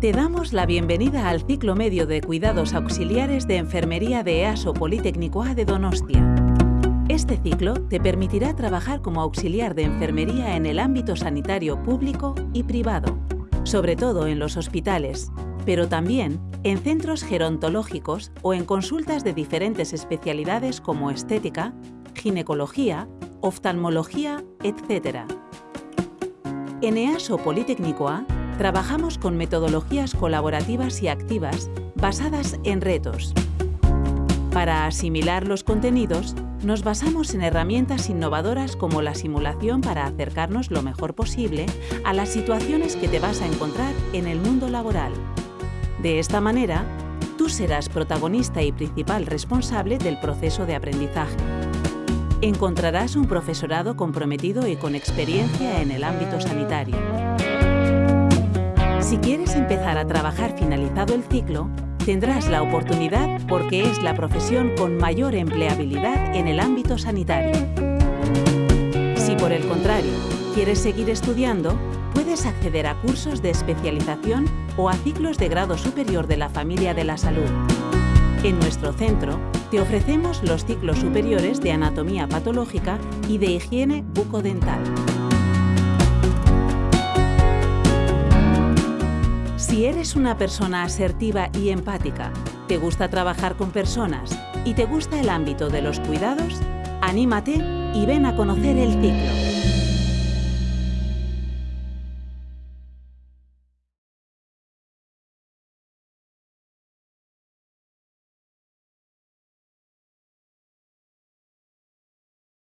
Te damos la bienvenida al ciclo medio de cuidados auxiliares de enfermería de EASO Politécnico A de Donostia. Este ciclo te permitirá trabajar como auxiliar de enfermería en el ámbito sanitario público y privado, sobre todo en los hospitales, pero también en centros gerontológicos o en consultas de diferentes especialidades como estética, ginecología, oftalmología, etc. En EASO Politécnico A trabajamos con metodologías colaborativas y activas basadas en retos. Para asimilar los contenidos, nos basamos en herramientas innovadoras como la simulación para acercarnos lo mejor posible a las situaciones que te vas a encontrar en el mundo laboral. De esta manera, tú serás protagonista y principal responsable del proceso de aprendizaje. Encontrarás un profesorado comprometido y con experiencia en el ámbito sanitario. Si quieres empezar a trabajar finalizado el ciclo, tendrás la oportunidad porque es la profesión con mayor empleabilidad en el ámbito sanitario. Si por el contrario quieres seguir estudiando, puedes acceder a cursos de especialización o a ciclos de grado superior de la familia de la salud. En nuestro centro te ofrecemos los ciclos superiores de anatomía patológica y de higiene bucodental. Eres una persona asertiva y empática, te gusta trabajar con personas y te gusta el ámbito de los cuidados, anímate y ven a conocer el ciclo.